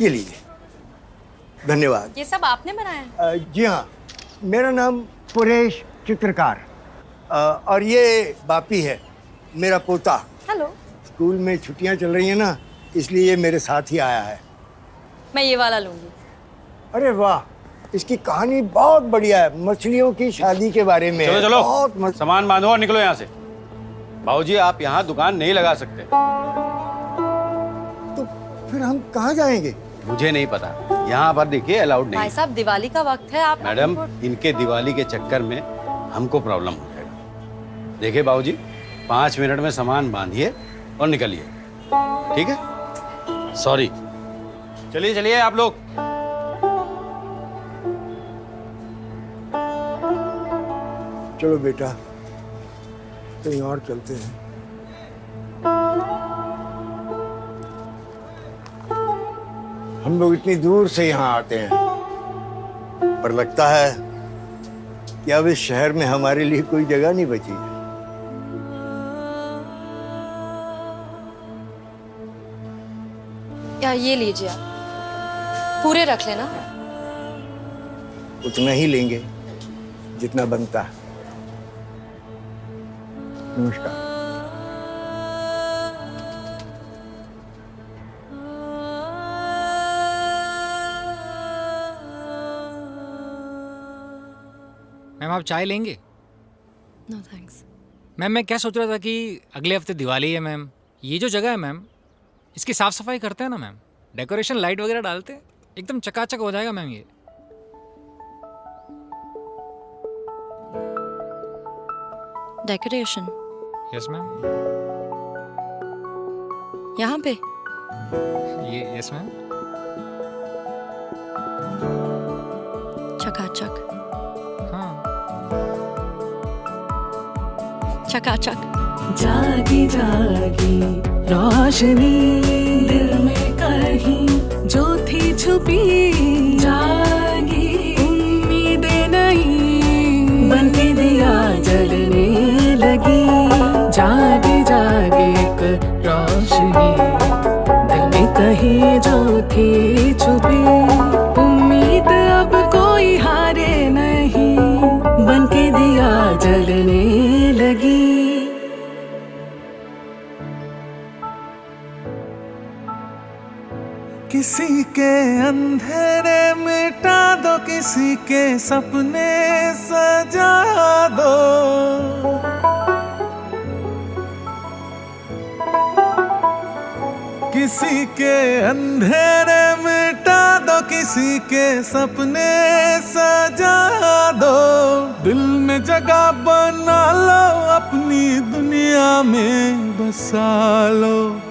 ये लीजिए धन्यवाद। ये सब आपने बनाया? है अ, जी हाँ। मेरा नाम पुरेश चित्रकार। अ, और ये बापी है मेरा पोता। हेलो। स्कूल में छुट्टियाँ चल रही हैं ना इसलिए ये मेरे साथ ही आया है। मैं ये वाला लूँगी। अरे वाह इसकी कहानी बहुत बढ़िया है। मछलियों की शादी के बारे में चलो चलो। बहुत सामान बांधो और निकलो यहाँ से। बाबूजी आप यहाँ दुकान नहीं लगा सकते। तो फिर हम कहाँ जाएँगे? मुझे नहीं पता। यहाँ पर देखिए अलाउड नहीं भाई साहब दिवाली का वक्त है आप मैडम इनके दिवाली के चक्कर में हमको प्रॉब्लम हो जाएगा। देखिए बाबूजी पाँच मिनट में सामान बांधिए और निकलिए। ठीक है? सॉरी चलिए चलिए आप लोग। चलो बेटा कहीं और चलते हैं। हम लोग इतनी दूर से यहाँ आते हैं। पर लगता है कि अब इस शहर में हमारे लिए कोई जगह नहीं बची है। या ये लीजिए आप। पूरे रख लेना। उतना ही लेंगे जितना बनता। है नमस्कार। मैम आप चाय लेंगे? नो थैंक्स मैम मैं क्या सोच रहा था कि अगले हफ़्ते दिवाली है मैम। ये जो जगह है मैम इसकी साफ़ सफ़ाई करते हैं ना मैम। डेकोरेशन लाइट वगैरह डालते हैं। एकदम चकाचक हो जाएगा मैम ये। डेकोरेशन यस मैम यहाँ पे? ये यस मैम चकाचक। जागी जागी, रोशनी, दिल में कहीं जो थी छुपी। जागी, उम्मीदें नहीं बन के दिया जलने लगी। जागी जागी एक रोशनी, दिल में कहीं जो थी सपने सजा दो। किसी के अंधेरे मिटा दो, किसी के सपने सजा दो। दिल में जगह बना लो, अपनी दुनिया में बसा लो।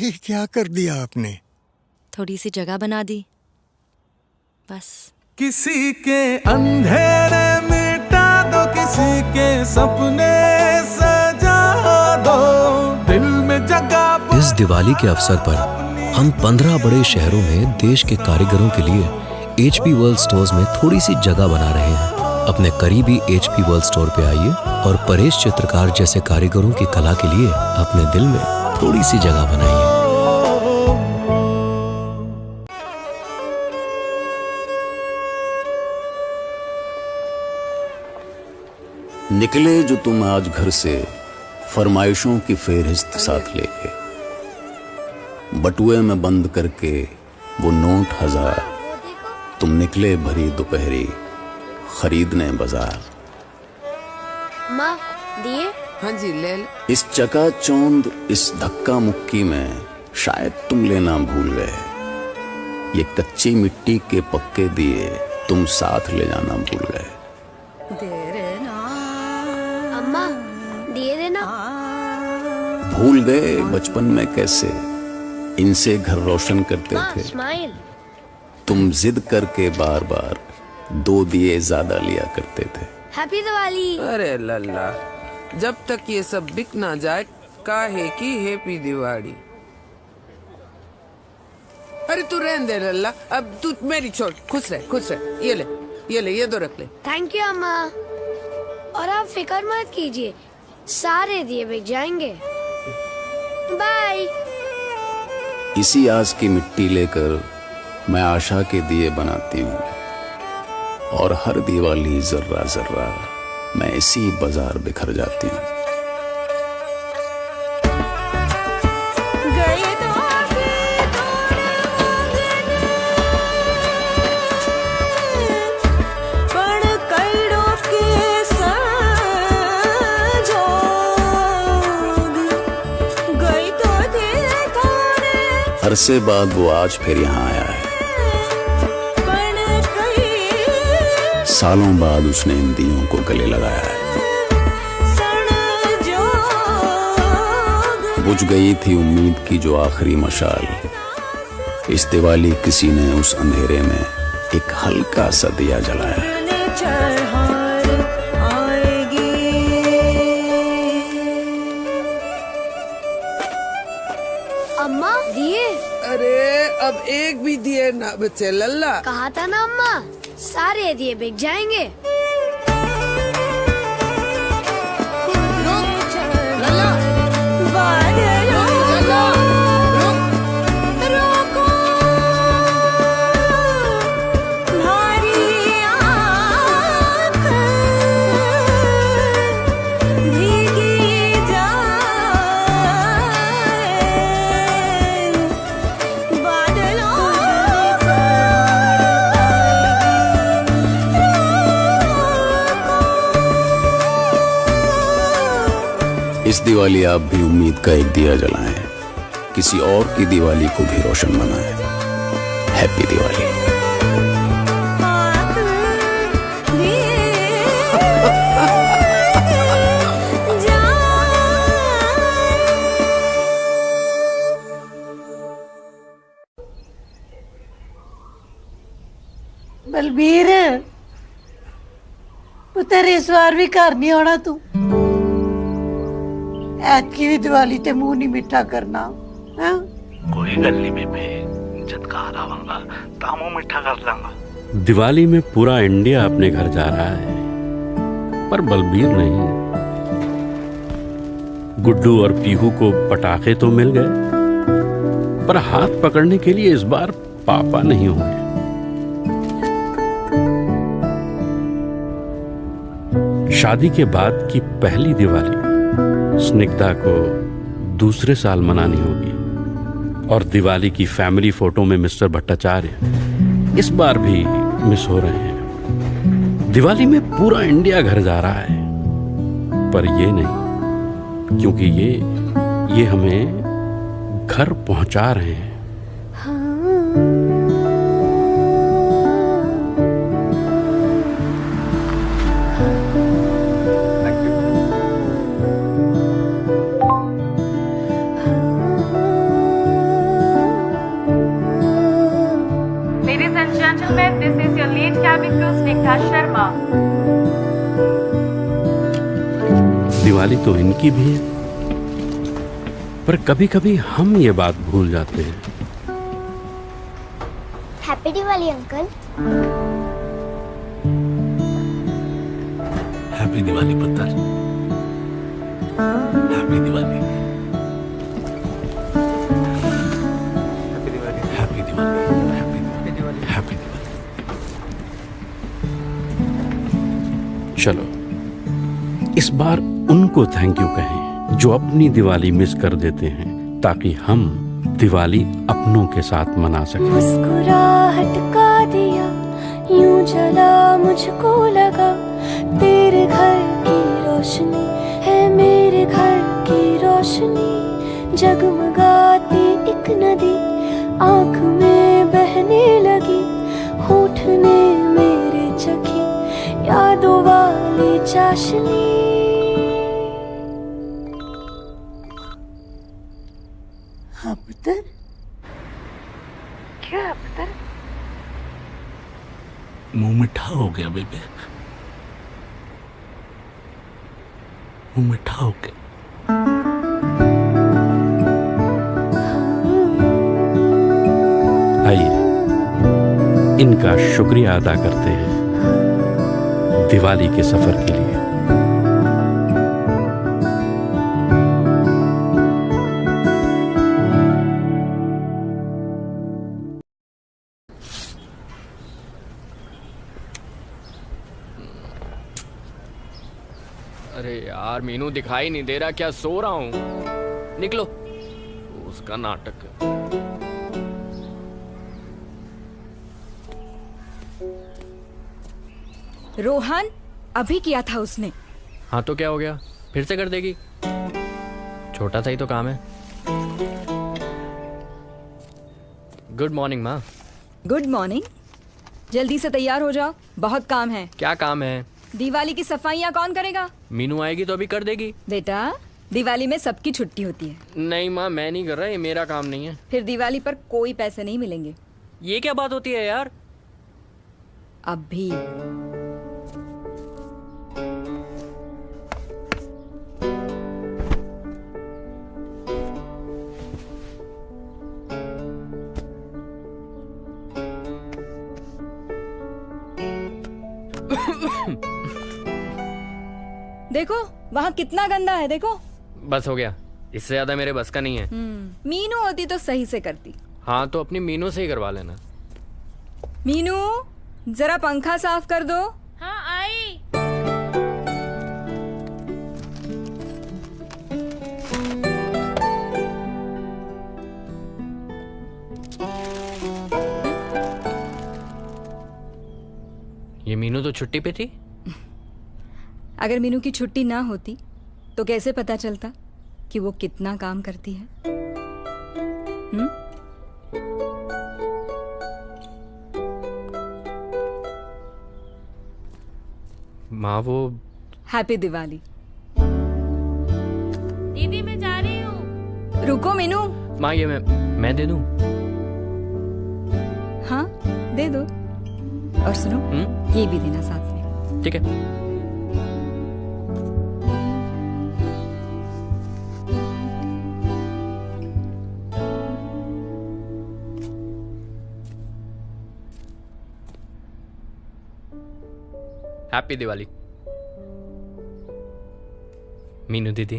ये क्या कर दिया आपने? थोड़ी सी जगह बना दी। बस। किसी के अंधेरे मिटा दो किसी के सपने सजा दो। दिल में जगह इस दिवाली के अवसर पर हम पंद्रह बड़े शहरों में देश के कारीगरों के लिए एच पी वर्ल्ड स्टोर्स में थोड़ी सी जगह बना रहे हैं। अपने करीबी एच पी वर्ल्ड स्टोर पे आइए और परेश चित्रकार जैसे कारीगरों की कला के लिए अपने दिल में थोड़ी सी जगह बनाइए। निकले जो तुम आज घर से फरमाइशों की फेहरिस्त साथ लेके। बटुए में बंद करके वो नोट हज़ार। तुम निकले भरी दोपहरी खरीदने बाज़ार। माँ दिए? हाँ जी ले लो। इस चकाचौंध इस धक्का मुक्की में शायद तुम लेना भूल गए। ये कच्ची मिट्टी के पक्के दिए तुम साथ ले जाना भूल गए। देना। भूल गए बचपन में कैसे? इनसे घर रोशन करते माँ थे। तुम जिद करके बार बार दो दिए ज़्यादा लिया करते थे। हैप्पी दिवाली अरे लल्ला जब तक ये सब बिक ना जाए काहे की हैप्पी दिवाली अरे तू रहने दे लल्ला अब तू मेरी छोड़ खुश रह खुश रह। ये ले ये ले ये तो रख ले। थैंक यू अम्मा। और आप फ़िक्र मत कीजिए सारे दिए बिक जाएँगे। बाय इसी आस की मिट्टी लेकर मैं आशा के दिए बनाती हूँ। और हर दिवाली जर्रा जर्रा मैं इसी बाज़ार बिखर जाती हूँ। अरसे बाद वो आज फिर यहाँ आया है। सालों बाद उसने इन दियों को गले लगाया है। बुझ गई थी उम्मीद की जो आखिरी मशाल। इस दिवाली किसी ने उस अंधेरे में एक हल्का सा दिया जलाया। दिए चल अल्लाह कहा था ना अम्मा? सारे दिए बिक जाएँगे। इस दिवाली आप भी उम्मीद का एक दिया जलाएँ। किसी और की दिवाली को भी रोशन बनाएँ हैप्पी दिवाली बलबीर, पुत्र इस बार भी घर नहीं आना तू। ਐਤਕੀ ਵੀ ਦੀਵਾਲੀ ਤੇ ਮੂੰਹ ਨਹੀਂ ਮਿੱਠਾ ਕਰਨਾ ਹਾਂ कोई गल नहीं बेबे जब घर आवांगा तो मुंह मीठा कर लांगा दिवाली में पूरा इंडिया अपने घर जा रहा है पर बलबीर नहीं गुड्डू और पीहू को पटाखे तो मिल गए पर हाथ पकड़ने के लिए इस बार पापा नहीं होंगे शादी के बाद की पहली दिवाली स्निग्धा को दूसरे साल मनानी होगी और दिवाली की फैमिली फ़ोटो में मिस्टर भट्टाचार्य इस बार भी मिस हो रहे हैं। दिवाली में पूरा इंडिया घर जा रहा है। पर ये नहीं, क्योंकि ये ये हमें घर पहुँचा रहे हैं। तो इनकी भी है। पर कभी कभी हम ये बात भूल जाते हैं। Happy Diwali uncle happy Diwali पुत्र happy Diwali happy Diwali happy Diwali चलो। इस बार उनको थैंक यू कहें, जो अपनी दिवाली मिस कर देते हैं, ताकि हम दिवाली अपनों के साथ मना सकें। मुस्कुराहट का दिया, यूँ जला मुझको लगा, तेरे घर की रोशनी है मेरे घर की रोशनी, जगमगाती एक नदी, आँख में बहने लगी होठ ने मेरे चखी, यादों वाली चाशनी। मुँह मिठा हो गया बेबे। मुँह मिठा हो गया। आइए, इनका शुक्रिया अदा करते हैं दिवाली के सफ़र के लिए। अरे यार मीनू दिखाई नहीं दे रहा क्या सो रहा हूँ? निकलो। उसका नाटक रोहन अभी किया था उसने। हाँ तो क्या हो गया? फिर से कर देगी? छोटा सा ही तो काम है। गुड मॉर्निंग माँ। गुड मॉर्निंग जल्दी से तैयार हो जाओ। बहुत काम है। क्या काम है? दिवाली की सफाइयाँ कौन करेगा? मीनू आएगी तो अभी कर देगी। बेटा दिवाली में सबकी छुट्टी होती है। नहीं माँ मैं नहीं कर रहा ये मेरा काम नहीं है। फिर दिवाली पर कोई पैसे नहीं मिलेंगे। ये क्या बात होती है यार? अब भी। देखो वहाँ कितना गंदा है देखो। बस हो गया। इससे ज़्यादा मेरे बस का नहीं है। हम्म, मीनू होती तो सही से करती। हाँ तो अपनी मीनू से ही करवा लेना। मीनू जरा पंखा साफ़ कर दो। हाँ आई। ये मीनू तो छुट्टी पे थी? अगर मीनू की छुट्टी ना होती तो कैसे पता चलता कि वो कितना काम करती है? हम्म? माँ वो हैप्पी दिवाली। दीदी मैं जा रही हूँ। रुको मीनू। माँ ये मैं मैं दे दूँ? हाँ दे दो। और सुनो हम्म? ये भी देना साथ में। ठीक है। हैप्पी दिवाली मीनू दीदी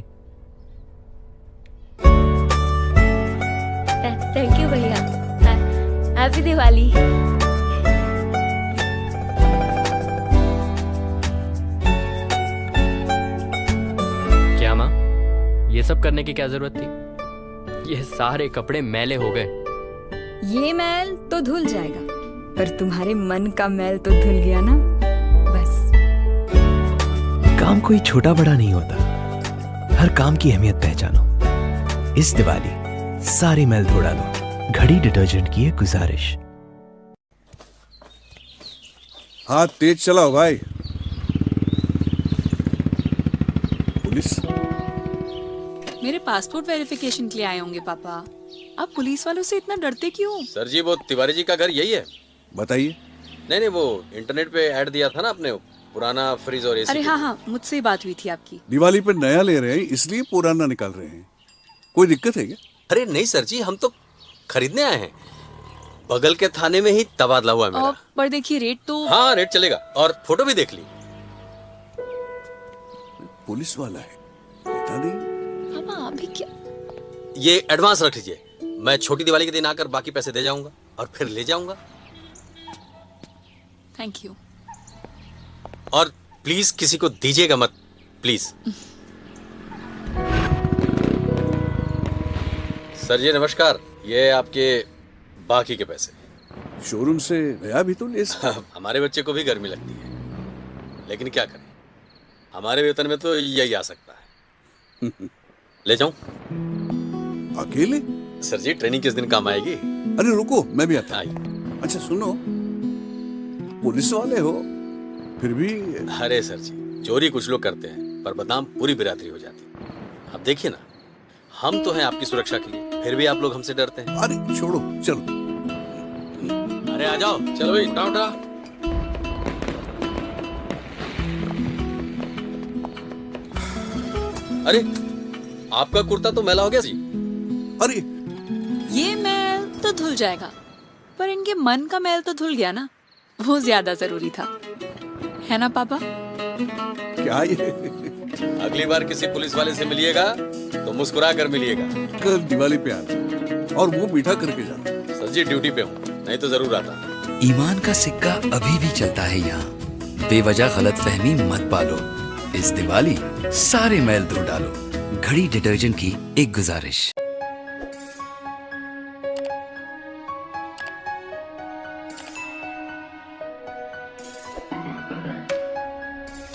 थैंक यू भैया हैप्पी दिवाली क्या माँ? ये सब करने की क्या ज़रूरत थी? ये सारे कपड़े मैले हो गए। ये मैल तो धुल जाएगा पर तुम्हारे मन का मैल तो धुल गया ना? काम कोई छोटा बड़ा नहीं होता। हर काम की अहमियत पहचानो। इस दिवाली सारी मैल धो डालो घड़ी डिटर्जेंट की है गुजारिश। हाथ तेज चलाओ भाई। पुलिस। मेरे पासपोर्ट वेरिफिकेशन के लिए आए होंगे पापा। आप पुलिस वालों से इतना डरते क्यों? सर जी वो तिवारी जी का घर यही है। बताइए। नहीं नहीं वो इंटरनेट पे ऐड दिया था ना आपने पुराना फ्रिज और एसी अरे हाँ हाँ मुझसे ही बात हुई थी आपकी। दिवाली पे नया ले रहे हैं इसलिए पुराना निकाल रहे हैं। कोई दिक्कत है क्या? अरे नहीं सर जी हम तो खरीदने आए हैं। बगल के थाने में ही तबादला हुआ है मेरा। पर देखिए रेट तो हाँ रेट चलेगा और फ़ोटो भी देख ली। पुलिस वाला है पता नहीं। पापा अभी क्या ये एडवांस रख लीजिए। मैं छोटी दिवाली के दिन आकर बाकी पैसे दे जाऊँगा और फिर ले जाऊँगा। थैंक यू और प्लीज़ किसी को दीजिएगा मत प्लीज़ सर जी नमस्कार। ये आपके बाकी के पैसे। शोरूम से नया भी तो ले हमारे बच्चे को भी गर्मी लगती है। लेकिन क्या करें? हमारे वेतन में तो यही आ सकता है। ले जाऊँ? अकेले? सर जी ट्रेनिंग किस दिन काम आएगी? अरे रुको मैं भी आता हूँ। अच्छा सुनो। पुलिस वाले हो फिर भी अरे सर जी चोरी कुछ लोग करते हैं पर बदनाम पूरी बिरादरी हो जाती है। आप देखिए ना हम तो हैं आपकी सुरक्षा के लिए फिर भी आप लोग हमसे डरते हैं। अरे छोड़ो चलो। अरे आ जाओ चलो भाई उठा उठा अरे आपका कुर्ता तो मैला हो गया जी। अरे। ये मैल तो धुल जाएगा पर इनके मन का मैल तो धुल गया ना वो ज़्यादा ज़रूरी था। है ना पापा? क्या ये? अगली बार किसी पुलिस वाले से मिलिएगा तो मुस्कुरा कर मिलिएगा। कल दिवाली पे आना। और वो मीठा करके जाना। सर जी ड्यूटी पे हूँ। नहीं तो ज़रूर आता। ईमान का सिक्का अभी भी चलता है यहाँ। बेवजह गलत फहमी मत पालो। इस दिवाली सारे मैल धो डालो। घड़ी डिटर्जेंट की एक गुजारिश।